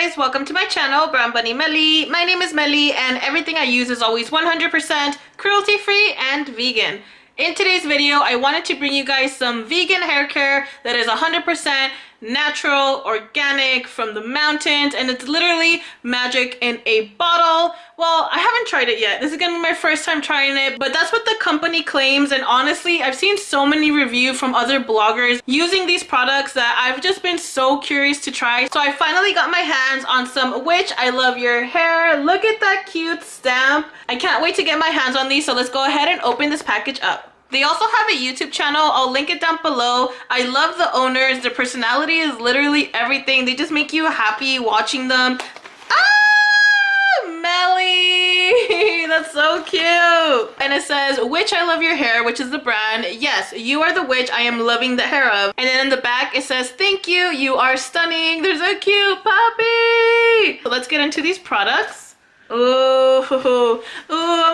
guys, welcome to my channel, Brown Bunny Melly. My name is Melly and everything I use is always 100% cruelty-free and vegan. In today's video, I wanted to bring you guys some vegan hair care that is 100% natural, organic, from the mountains, and it's literally magic in a bottle. Well, I haven't tried it yet. This is gonna be my first time trying it, but that's what the company claims, and honestly, I've seen so many reviews from other bloggers using these products that I've just been so curious to try. So I finally got my hands on some Witch I Love Your Hair. Look at that cute stamp. I can't wait to get my hands on these, so let's go ahead and open this package up. They also have a YouTube channel. I'll link it down below. I love the owners. Their personality is literally everything. They just make you happy watching them. Ah, Melly! That's so cute. And it says, Witch I love your hair, which is the brand. Yes, you are the witch I am loving the hair of. And then in the back, it says, Thank you. You are stunning. There's a cute puppy. So let's get into these products. Ooh, ooh,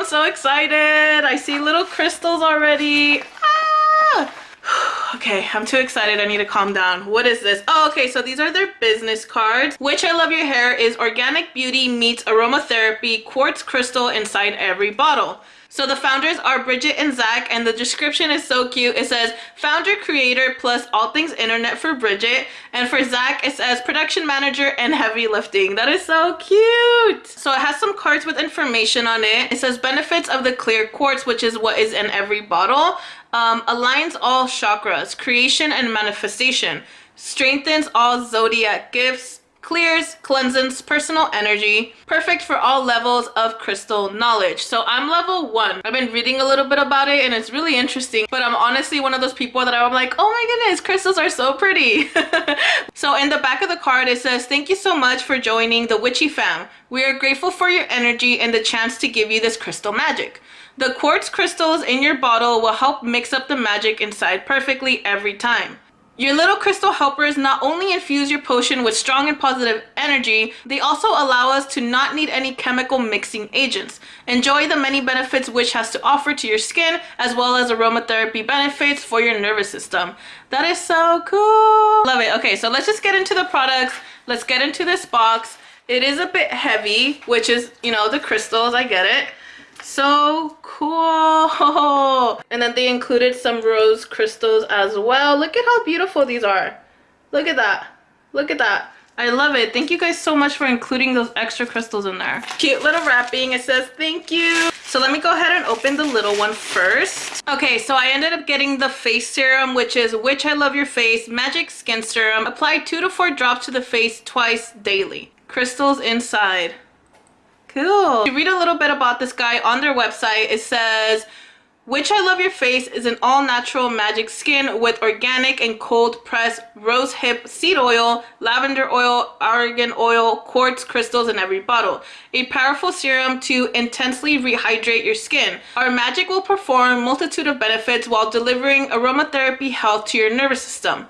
so excited. I see little crystals already. Ah! okay i'm too excited i need to calm down what is this oh okay so these are their business cards witch i love your hair is organic beauty meets aromatherapy quartz crystal inside every bottle so the founders are Bridget and Zach and the description is so cute. It says founder creator plus all things internet for Bridget and for Zach it says production manager and heavy lifting. That is so cute. So it has some cards with information on it. It says benefits of the clear quartz which is what is in every bottle. Um, aligns all chakras, creation and manifestation, strengthens all zodiac gifts, clears, cleanses personal energy, perfect for all levels of crystal knowledge. So I'm level one. I've been reading a little bit about it and it's really interesting, but I'm honestly one of those people that I'm like, oh my goodness, crystals are so pretty. so in the back of the card, it says, thank you so much for joining the Witchy fam. We are grateful for your energy and the chance to give you this crystal magic. The quartz crystals in your bottle will help mix up the magic inside perfectly every time. Your little crystal helpers not only infuse your potion with strong and positive energy, they also allow us to not need any chemical mixing agents. Enjoy the many benefits Witch has to offer to your skin, as well as aromatherapy benefits for your nervous system. That is so cool. Love it. Okay, so let's just get into the products. Let's get into this box. It is a bit heavy, which is, you know, the crystals, I get it so cool and then they included some rose crystals as well look at how beautiful these are look at that look at that I love it. Thank you guys so much for including those extra crystals in there. Cute little wrapping. It says thank you. So let me go ahead and open the little one first. Okay, so I ended up getting the face serum, which is Witch I Love Your Face Magic Skin Serum. Apply two to four drops to the face twice daily. Crystals inside. Cool. To read a little bit about this guy on their website, it says, witch I Love Your Face is an all-natural magic skin with organic and cold pressed rose hip seed oil, lavender oil, argan oil, quartz crystals in every bottle. A powerful serum to intensely rehydrate your skin. Our magic will perform multitude of benefits while delivering aromatherapy health to your nervous system.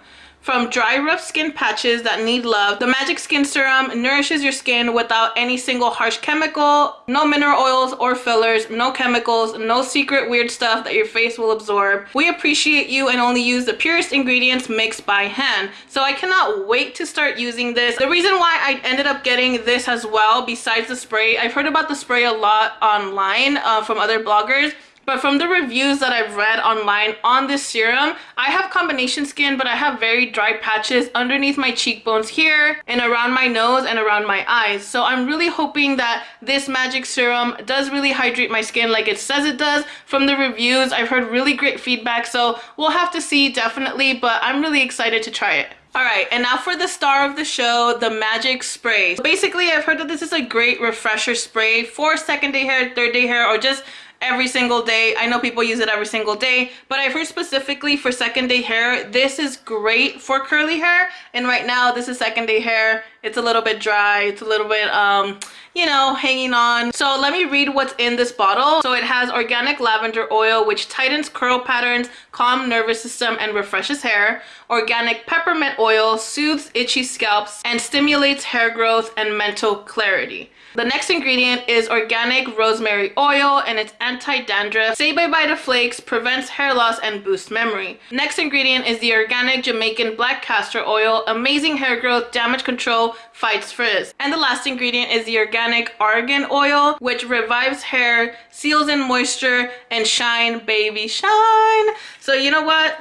From dry, rough skin patches that need love, the Magic Skin Serum nourishes your skin without any single harsh chemical, no mineral oils or fillers, no chemicals, no secret weird stuff that your face will absorb. We appreciate you and only use the purest ingredients mixed by hand. So I cannot wait to start using this. The reason why I ended up getting this as well, besides the spray, I've heard about the spray a lot online uh, from other bloggers but from the reviews that I've read online on this serum, I have combination skin, but I have very dry patches underneath my cheekbones here and around my nose and around my eyes. So I'm really hoping that this magic serum does really hydrate my skin like it says it does. From the reviews, I've heard really great feedback. So we'll have to see definitely, but I'm really excited to try it. Alright, and now for the star of the show, the Magic Spray. Basically, I've heard that this is a great refresher spray for second day hair, third day hair, or just every single day. I know people use it every single day, but I've heard specifically for second day hair, this is great for curly hair. And right now, this is second day hair. It's a little bit dry. It's a little bit, um, you know, hanging on. So let me read what's in this bottle. So it has organic lavender oil, which tightens curl patterns, calm nervous system, and refreshes hair. Organic peppermint oil soothes itchy scalps and stimulates hair growth and mental clarity. The next ingredient is organic rosemary oil and it's anti-dandruff. Say bye-bye to flakes, prevents hair loss, and boosts memory. Next ingredient is the organic Jamaican black castor oil, amazing hair growth, damage control, fights frizz. And the last ingredient is the organic argan oil, which revives hair, seals in moisture, and shine, baby, shine. So you know what?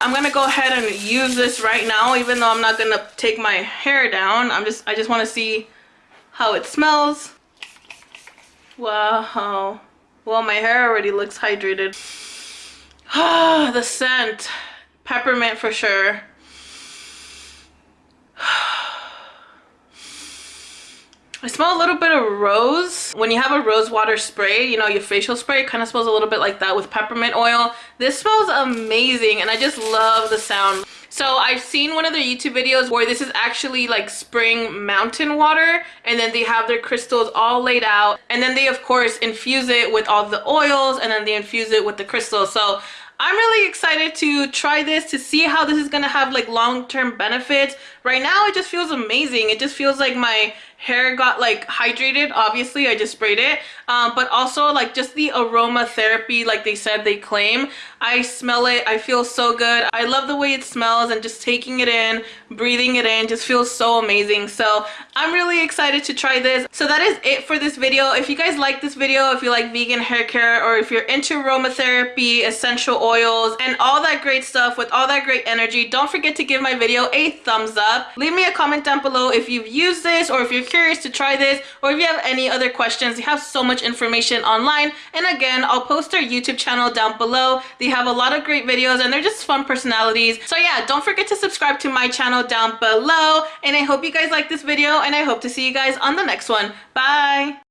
I'm gonna go ahead and use this right now, even though I'm not gonna take my hair down. I'm just, I just wanna see how it smells. Wow. Well, my hair already looks hydrated. Ah, the scent. Peppermint for sure. I smell a little bit of rose. When you have a rose water spray, you know, your facial spray, kind of smells a little bit like that with peppermint oil. This smells amazing and I just love the sound. So I've seen one of their YouTube videos where this is actually like spring mountain water and then they have their crystals all laid out and then they of course infuse it with all the oils and then they infuse it with the crystals. So I'm really excited to try this to see how this is gonna have like long-term benefits. Right now it just feels amazing. It just feels like my hair got like hydrated obviously i just sprayed it. Um, but also like just the aromatherapy like they said they claim. I smell it i feel so good. I love the way it smells and just taking it in breathing it in just feels so amazing. So i'm really excited to try this. So that is it for this video. If you guys like this video if you like vegan hair care or if you're into aromatherapy essential oils and all that great stuff with all that great energy don't forget to give my video a thumbs up. Leave me a comment down below if you've used this or if you're curious to try this or if you have any other questions, they have so much information online. And again, I'll post their YouTube channel down below. They have a lot of great videos and they're just fun personalities. So yeah, don't forget to subscribe to my channel down below. And I hope you guys like this video and I hope to see you guys on the next one. Bye!